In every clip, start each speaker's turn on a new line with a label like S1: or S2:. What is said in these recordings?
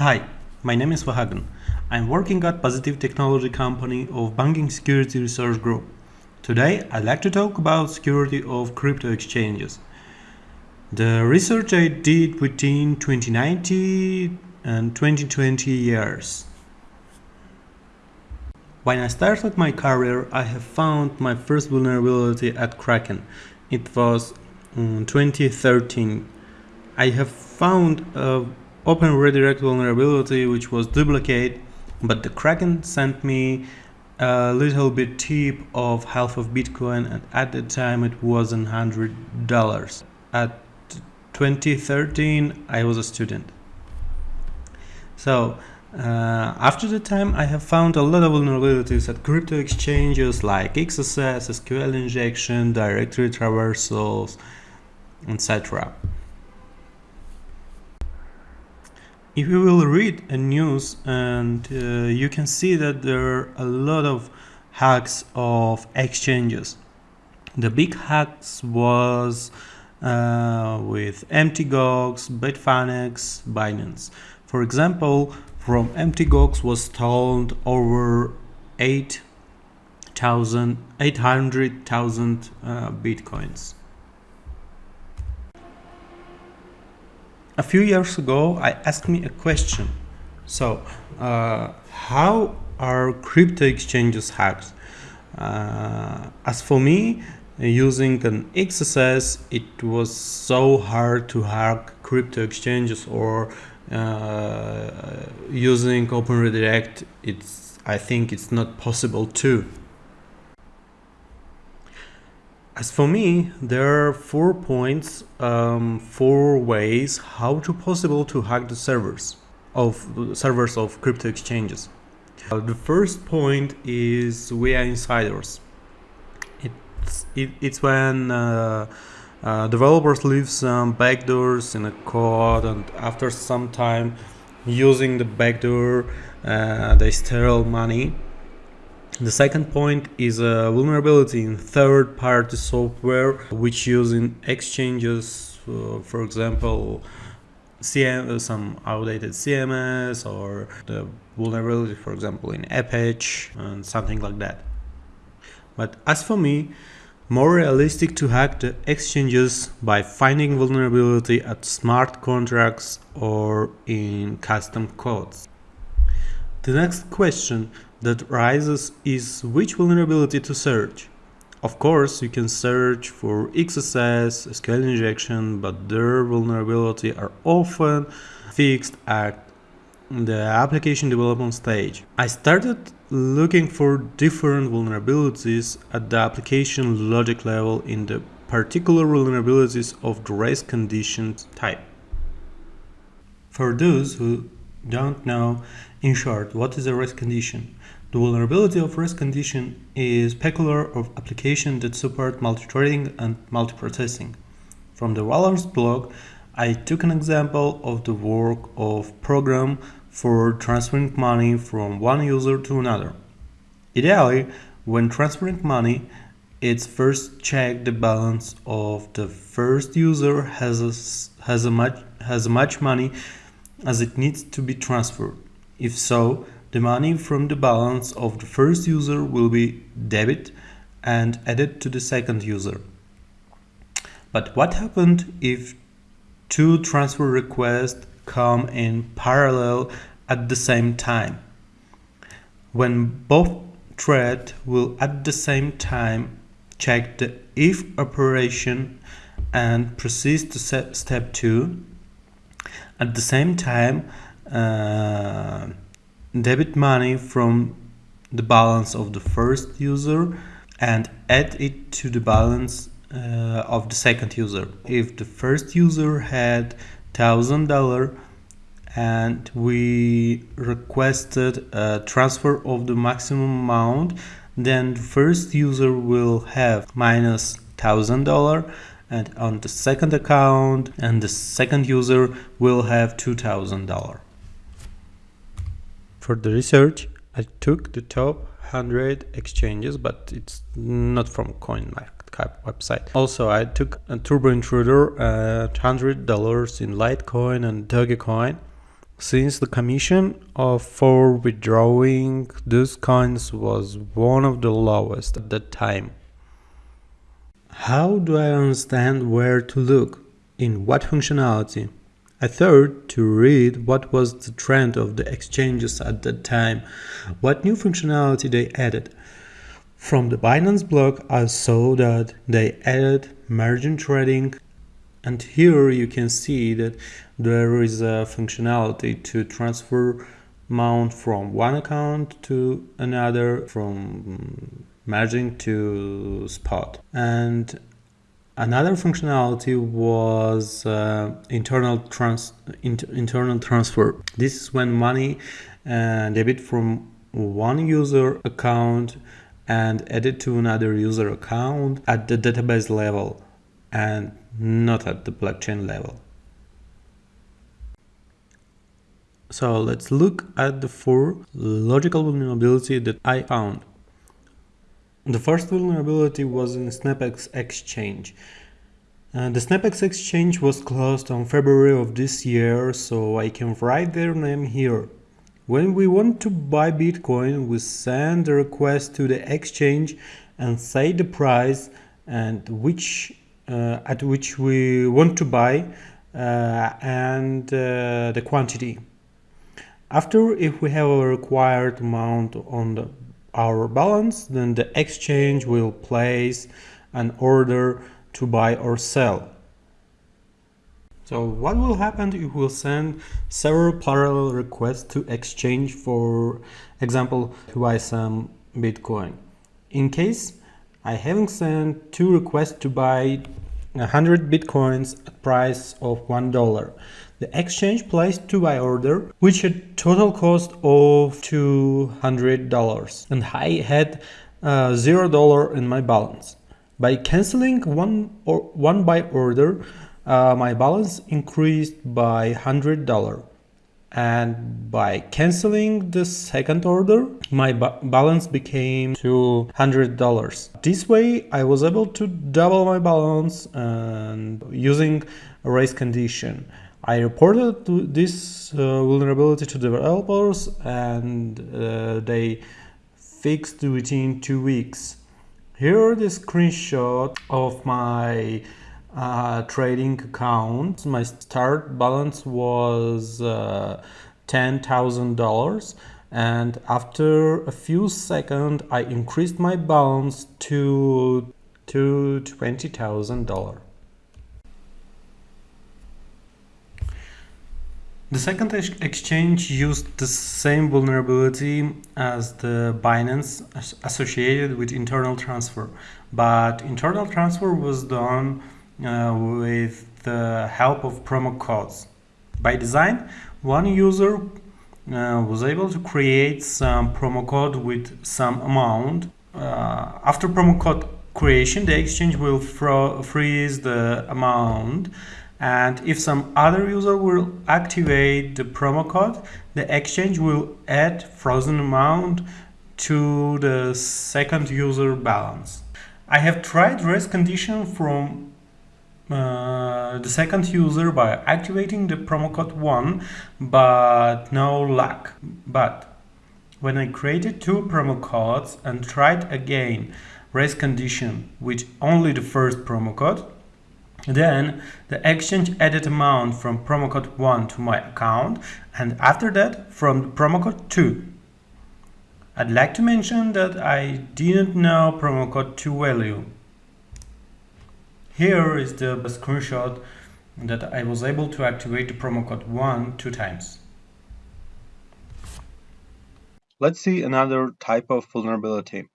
S1: Hi, my name is Vahagn. I'm working at Positive Technology Company of Banking Security Research Group. Today I'd like to talk about security of crypto exchanges. The research I did between 2019 and 2020 years. When I started my career, I have found my first vulnerability at Kraken. It was mm, in 2013. I have found a open redirect vulnerability which was duplicate, but the Kraken sent me a little bit tip of half of Bitcoin and at the time it was a hundred dollars. At 2013 I was a student. So uh, after the time I have found a lot of vulnerabilities at crypto exchanges like XSS, SQL injection, directory traversals, etc. If you will read a news and uh, you can see that there are a lot of hacks of exchanges. The big hacks was uh, with MTGOX, Bitfinex, Binance. For example, from MTGOX was stolen over 8,000, 800,000 uh, bitcoins. A few years ago, I asked me a question. So, uh, how are crypto exchanges hacked? Uh, as for me, using an XSS, it was so hard to hack crypto exchanges or uh, using Open Redirect, it's I think it's not possible too. As for me, there are four points, um, four ways how to possible to hack the servers of servers of crypto exchanges. Uh, the first point is we are insiders. It's it, it's when uh, uh, developers leave some backdoors in a code and after some time using the backdoor uh, they steal money. The second point is a vulnerability in third-party software which using exchanges, uh, for example, CM, uh, some outdated CMS or the vulnerability, for example, in Apache and something like that. But as for me, more realistic to hack the exchanges by finding vulnerability at smart contracts or in custom codes. The next question that rises is which vulnerability to search. Of course, you can search for XSS, SQL injection, but their vulnerability are often fixed at the application development stage. I started looking for different vulnerabilities at the application logic level in the particular vulnerabilities of the race condition type. For those who don't know, in short, what is a race condition? The vulnerability of race condition is peculiar of application that support multi-threading and multiprocessing. From the Valor's blog, I took an example of the work of program for transferring money from one user to another. Ideally, when transferring money, it's first check the balance of the first user has a, has a much has much money as it needs to be transferred. If so, the money from the balance of the first user will be debit and added to the second user. But what happened if two transfer requests come in parallel at the same time. When both thread will at the same time check the if operation and proceed to step 2. At the same time, uh, debit money from the balance of the first user and add it to the balance uh, of the second user. If the first user had thousand dollar and we requested a transfer of the maximum amount then the first user will have minus thousand dollar and on the second account and the second user will have two thousand dollar for the research I took the top 100 exchanges but it's not from CoinMarketCap website. Also I took a turbo intruder at $100 in Litecoin and Dogecoin. Since the commission of for withdrawing those coins was one of the lowest at that time. How do I understand where to look? In what functionality? I thought to read what was the trend of the exchanges at that time, what new functionality they added. From the Binance blog I saw that they added margin trading and here you can see that there is a functionality to transfer amount from one account to another from margin to spot and another functionality was uh, internal trans inter internal transfer this is when money uh, debit from one user account and added to another user account at the database level and not at the blockchain level. So let's look at the four logical vulnerability that I found. The first vulnerability was in SnapX exchange. Uh, the SnapX exchange was closed on February of this year, so I can write their name here. When we want to buy Bitcoin, we send a request to the exchange and say the price and which uh, at which we want to buy uh, and uh, the quantity. After, if we have a required amount on the, our balance, then the exchange will place an order to buy or sell. So what will happen if we'll send several parallel requests to exchange, for example, to buy some Bitcoin? In case I haven't sent two requests to buy 100 bitcoins at price of $1. The exchange placed two buy order, which had total cost of $200 and I had uh, $0 in my balance. By canceling one, or one buy order, uh, my balance increased by $100 and by canceling the second order my ba balance became $200 this way i was able to double my balance and using a race condition. I reported this uh, vulnerability to developers and uh, they fixed it within two weeks. Here the screenshot of my uh, trading account. My start balance was uh, $10,000 and after a few seconds I increased my balance to, to $20,000. The second ex exchange used the same vulnerability as the Binance associated with internal transfer, but internal transfer was done uh, with the help of promo codes. By design, one user uh, was able to create some promo code with some amount. Uh, after promo code creation, the exchange will freeze the amount and if some other user will activate the promo code, the exchange will add frozen amount to the second user balance. I have tried race condition from uh, the second user by activating the promo code 1 but no luck. But when I created two promo codes and tried again race condition with only the first promo code then the exchange added amount from promo code 1 to my account and after that from promo code 2 I'd like to mention that I didn't know promo code 2 value here is the screenshot that I was able to activate the promo code 1 two times.
S2: Let's see another type of vulnerability.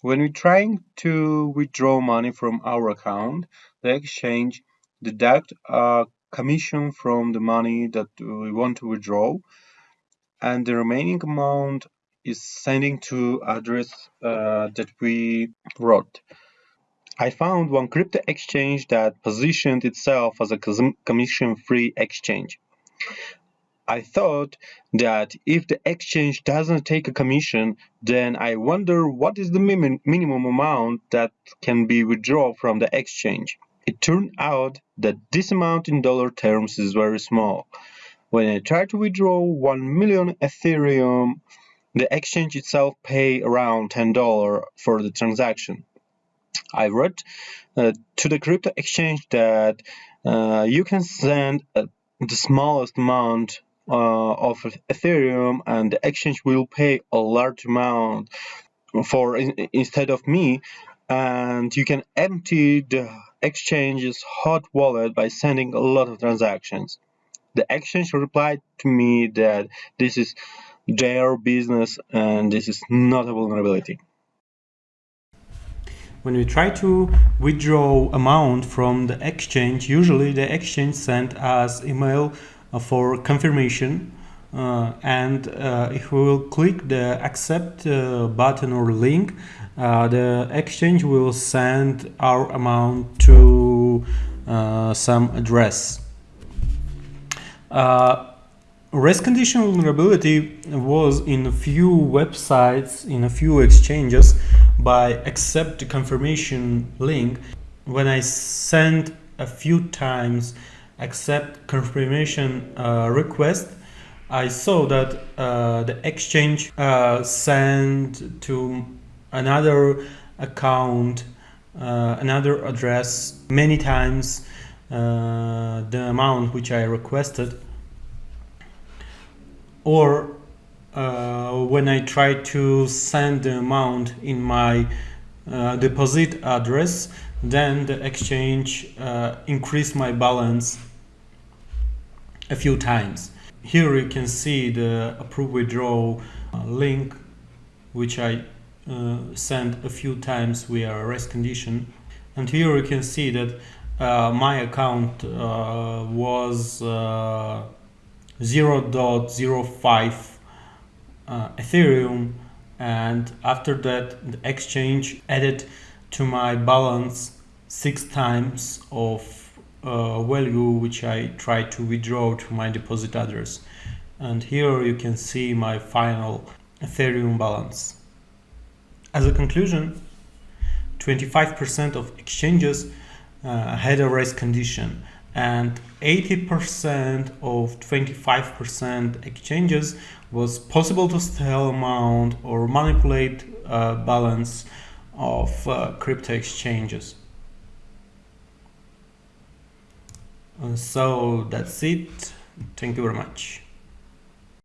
S2: When we're trying to withdraw money from our account, the exchange deduct a commission from the money that we want to withdraw and the remaining amount is sending to address uh, that we wrote. I found one crypto exchange that positioned itself as a commission-free exchange. I thought that if the exchange doesn't take a commission, then I wonder what is the minimum amount that can be withdrawn from the exchange. It turned out that this amount in dollar terms is very small. When I tried to withdraw 1 million Ethereum, the exchange itself pay around $10 for the transaction. I wrote uh, to the crypto exchange that uh, you can send uh, the smallest amount of Ethereum and the exchange will pay a large amount for in, instead of me and you can empty the exchange's hot wallet by sending a lot of transactions. The exchange replied to me that this is their business and this is not a vulnerability.
S1: When we try to withdraw amount from the exchange, usually the exchange sent us email uh, for confirmation uh, and uh, if we will click the accept uh, button or link uh, the exchange will send our amount to uh, some address. Race condition vulnerability was in a few websites, in a few exchanges by accept confirmation link. When I sent a few times accept confirmation uh, request, I saw that uh, the exchange uh, sent to another account, uh, another address many times uh, the amount which I requested or uh, when I try to send the amount in my uh, deposit address then the exchange uh, increase my balance a few times. Here you can see the approve withdraw uh, link which I uh, sent a few times via race condition. And here you can see that my account was 0.05 uh, Ethereum and after that the exchange added to my balance six times of uh, value which I tried to withdraw to my deposit address and here you can see my final Ethereum balance. As a conclusion 25% of exchanges uh, had a race condition and 80% of 25% exchanges was possible to sell amount or manipulate uh, balance of uh, crypto exchanges. Uh, so that's it. Thank you very much.